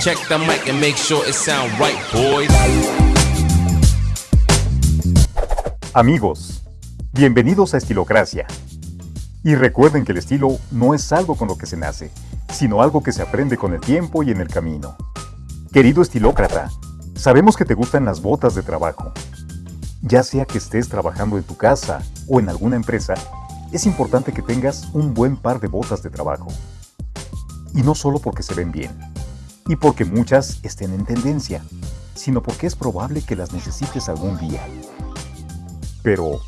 Check the mic and make sure it sound right, boys. Amigos, bienvenidos a Estilocracia. Y recuerden que el estilo no es algo con lo que se nace, sino algo que se aprende con el tiempo y en el camino. Querido estilócrata, sabemos que te gustan las botas de trabajo. Ya sea que estés trabajando en tu casa o en alguna empresa, es importante que tengas un buen par de botas de trabajo. Y no solo porque se ven bien, y porque muchas estén en tendencia, sino porque es probable que las necesites algún día. Pero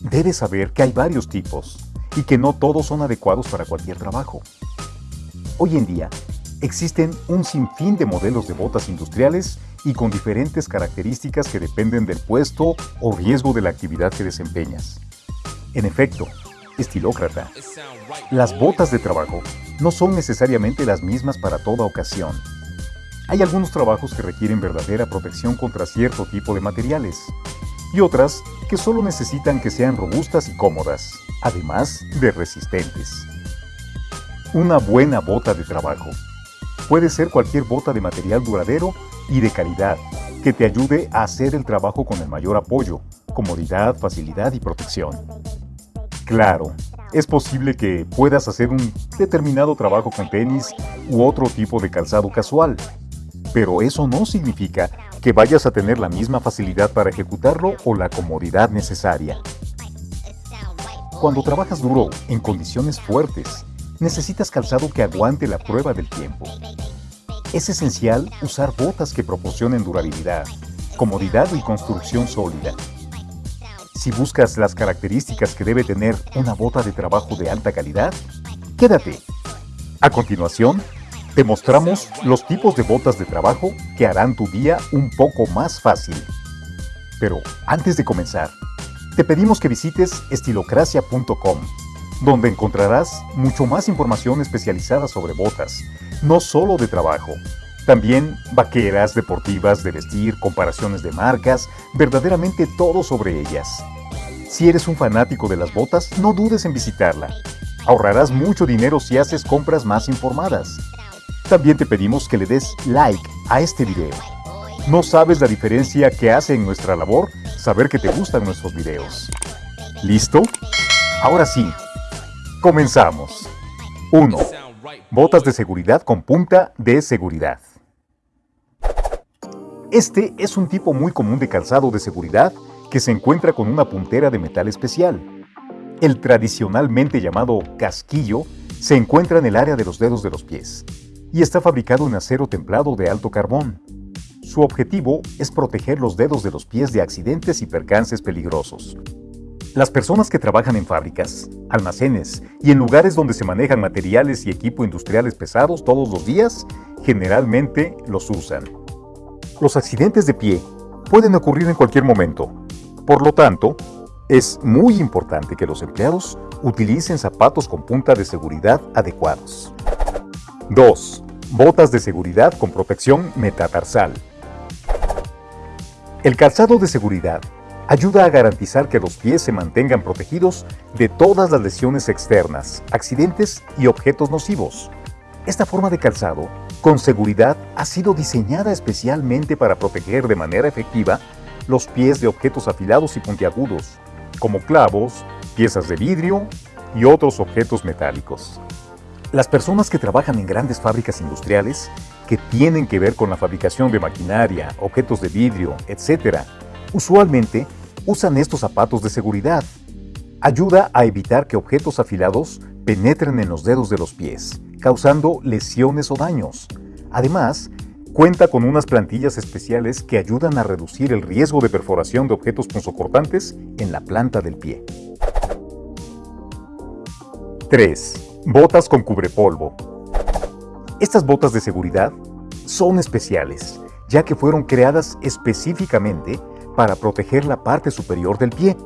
debes saber que hay varios tipos y que no todos son adecuados para cualquier trabajo. Hoy en día, existen un sinfín de modelos de botas industriales y con diferentes características que dependen del puesto o riesgo de la actividad que desempeñas. En efecto, estilócrata, las botas de trabajo no son necesariamente las mismas para toda ocasión. Hay algunos trabajos que requieren verdadera protección contra cierto tipo de materiales y otras que solo necesitan que sean robustas y cómodas, además de resistentes. Una buena bota de trabajo puede ser cualquier bota de material duradero y de calidad que te ayude a hacer el trabajo con el mayor apoyo, comodidad, facilidad y protección. Claro, es posible que puedas hacer un determinado trabajo con tenis u otro tipo de calzado casual, pero eso no significa que vayas a tener la misma facilidad para ejecutarlo o la comodidad necesaria. Cuando trabajas duro, en condiciones fuertes, necesitas calzado que aguante la prueba del tiempo. Es esencial usar botas que proporcionen durabilidad, comodidad y construcción sólida. Si buscas las características que debe tener una bota de trabajo de alta calidad, quédate. A continuación, te mostramos los tipos de botas de trabajo que harán tu día un poco más fácil. Pero antes de comenzar, te pedimos que visites estilocracia.com, donde encontrarás mucho más información especializada sobre botas, no solo de trabajo, también vaqueras, deportivas, de vestir, comparaciones de marcas, verdaderamente todo sobre ellas. Si eres un fanático de las botas, no dudes en visitarla. Ahorrarás mucho dinero si haces compras más informadas. También te pedimos que le des like a este video. No sabes la diferencia que hace en nuestra labor saber que te gustan nuestros videos. ¿Listo? Ahora sí, comenzamos. 1. Botas de seguridad con punta de seguridad. Este es un tipo muy común de calzado de seguridad que se encuentra con una puntera de metal especial. El tradicionalmente llamado casquillo se encuentra en el área de los dedos de los pies y está fabricado en acero templado de alto carbón. Su objetivo es proteger los dedos de los pies de accidentes y percances peligrosos. Las personas que trabajan en fábricas, almacenes y en lugares donde se manejan materiales y equipo industriales pesados todos los días, generalmente los usan. Los accidentes de pie pueden ocurrir en cualquier momento. Por lo tanto, es muy importante que los empleados utilicen zapatos con punta de seguridad adecuados. 2. Botas de seguridad con protección metatarsal. El calzado de seguridad ayuda a garantizar que los pies se mantengan protegidos de todas las lesiones externas, accidentes y objetos nocivos. Esta forma de calzado con seguridad ha sido diseñada especialmente para proteger de manera efectiva los pies de objetos afilados y puntiagudos, como clavos, piezas de vidrio y otros objetos metálicos. Las personas que trabajan en grandes fábricas industriales, que tienen que ver con la fabricación de maquinaria, objetos de vidrio, etc., usualmente usan estos zapatos de seguridad. Ayuda a evitar que objetos afilados penetren en los dedos de los pies causando lesiones o daños. Además, cuenta con unas plantillas especiales que ayudan a reducir el riesgo de perforación de objetos punzocortantes en la planta del pie. 3. Botas con cubrepolvo. Estas botas de seguridad son especiales, ya que fueron creadas específicamente para proteger la parte superior del pie.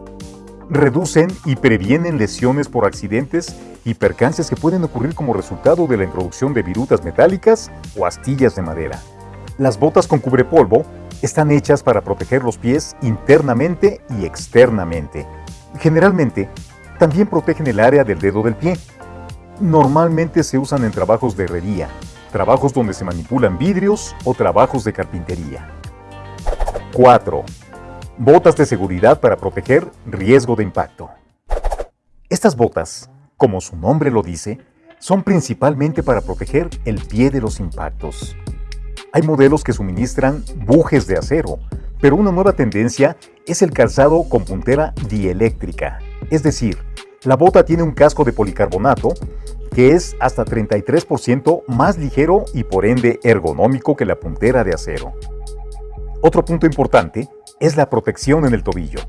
Reducen y previenen lesiones por accidentes y percances que pueden ocurrir como resultado de la introducción de virutas metálicas o astillas de madera. Las botas con cubrepolvo están hechas para proteger los pies internamente y externamente. Generalmente, también protegen el área del dedo del pie. Normalmente se usan en trabajos de herrería, trabajos donde se manipulan vidrios o trabajos de carpintería. 4. Botas de seguridad para proteger riesgo de impacto. Estas botas, como su nombre lo dice, son principalmente para proteger el pie de los impactos. Hay modelos que suministran bujes de acero, pero una nueva tendencia es el calzado con puntera dieléctrica, es decir, la bota tiene un casco de policarbonato que es hasta 33% más ligero y por ende ergonómico que la puntera de acero. Otro punto importante es la protección en el tobillo.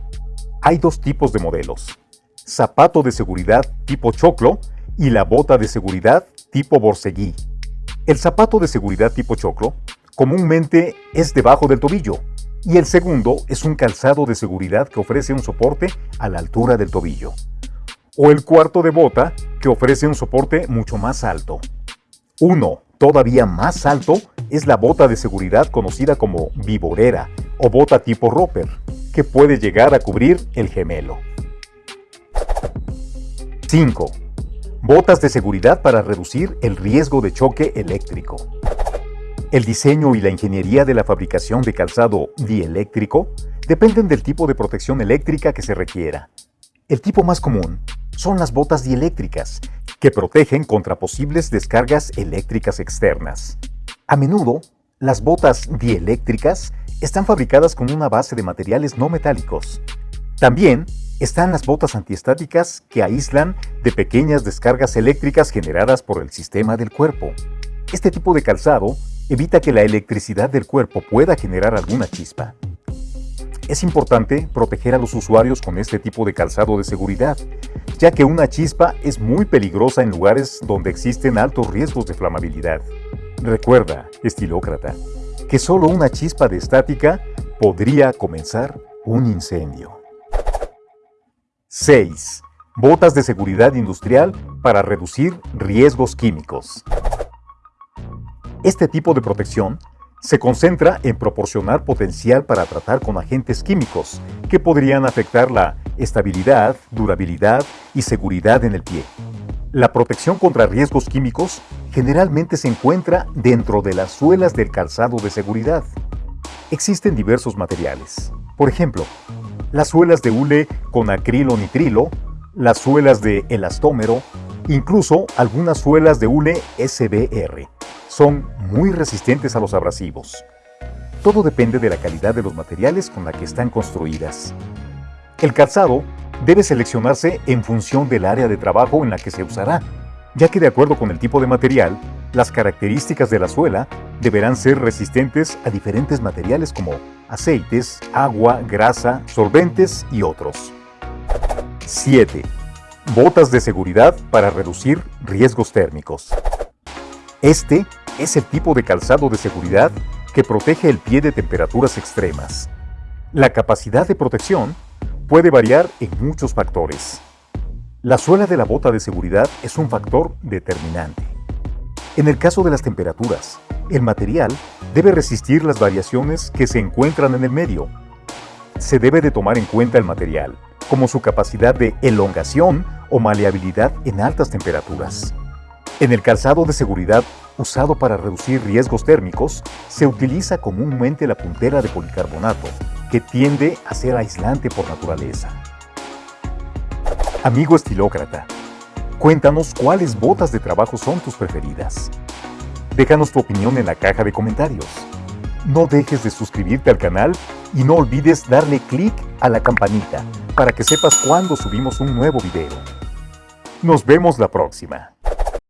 Hay dos tipos de modelos, zapato de seguridad tipo choclo y la bota de seguridad tipo borseguí. El zapato de seguridad tipo choclo comúnmente es debajo del tobillo y el segundo es un calzado de seguridad que ofrece un soporte a la altura del tobillo. O el cuarto de bota que ofrece un soporte mucho más alto. Uno, todavía más alto, es la bota de seguridad conocida como viborera o bota tipo roper, que puede llegar a cubrir el gemelo. 5. Botas de seguridad para reducir el riesgo de choque eléctrico. El diseño y la ingeniería de la fabricación de calzado dieléctrico dependen del tipo de protección eléctrica que se requiera. El tipo más común son las botas dieléctricas, que protegen contra posibles descargas eléctricas externas. A menudo, las botas dieléctricas están fabricadas con una base de materiales no metálicos. También están las botas antiestáticas que aíslan de pequeñas descargas eléctricas generadas por el sistema del cuerpo. Este tipo de calzado evita que la electricidad del cuerpo pueda generar alguna chispa. Es importante proteger a los usuarios con este tipo de calzado de seguridad, ya que una chispa es muy peligrosa en lugares donde existen altos riesgos de flamabilidad. Recuerda, estilócrata, que solo una chispa de estática podría comenzar un incendio. 6. Botas de seguridad industrial para reducir riesgos químicos. Este tipo de protección se concentra en proporcionar potencial para tratar con agentes químicos que podrían afectar la estabilidad, durabilidad y seguridad en el pie. La protección contra riesgos químicos generalmente se encuentra dentro de las suelas del calzado de seguridad. Existen diversos materiales. Por ejemplo, las suelas de hule con acrilo-nitrilo, las suelas de elastómero, incluso algunas suelas de hule SBR son muy resistentes a los abrasivos. Todo depende de la calidad de los materiales con la que están construidas. El calzado debe seleccionarse en función del área de trabajo en la que se usará, ya que de acuerdo con el tipo de material, las características de la suela deberán ser resistentes a diferentes materiales como aceites, agua, grasa, solventes y otros. 7. Botas de seguridad para reducir riesgos térmicos. Este es el tipo de calzado de seguridad que protege el pie de temperaturas extremas. La capacidad de protección puede variar en muchos factores. La suela de la bota de seguridad es un factor determinante. En el caso de las temperaturas, el material debe resistir las variaciones que se encuentran en el medio. Se debe de tomar en cuenta el material, como su capacidad de elongación o maleabilidad en altas temperaturas. En el calzado de seguridad usado para reducir riesgos térmicos, se utiliza comúnmente la puntera de policarbonato, que tiende a ser aislante por naturaleza. Amigo estilócrata, cuéntanos cuáles botas de trabajo son tus preferidas. Déjanos tu opinión en la caja de comentarios. No dejes de suscribirte al canal y no olvides darle clic a la campanita para que sepas cuando subimos un nuevo video. Nos vemos la próxima.